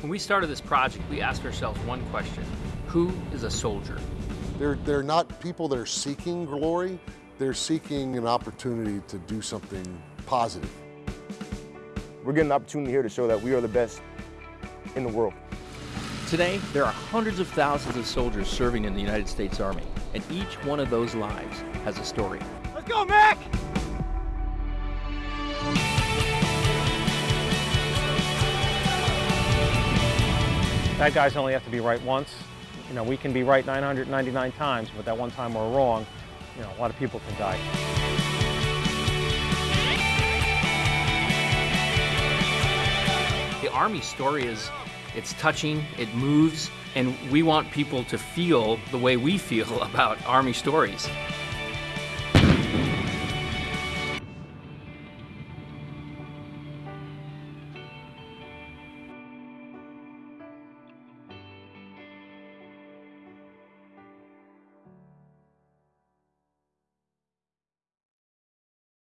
When we started this project, we asked ourselves one question. Who is a soldier? They're, they're not people that are seeking glory, they're seeking an opportunity to do something positive. We're getting an opportunity here to show that we are the best in the world. Today, there are hundreds of thousands of soldiers serving in the United States Army, and each one of those lives has a story. Let's go, Mac! Bad guys only have to be right once. You know, we can be right 999 times, but that one time we're wrong, you know, a lot of people can die. The Army story is, it's touching, it moves, and we want people to feel the way we feel about Army stories.